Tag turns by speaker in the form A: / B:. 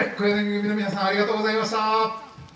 A: は小柳組の皆さんありがとうございました。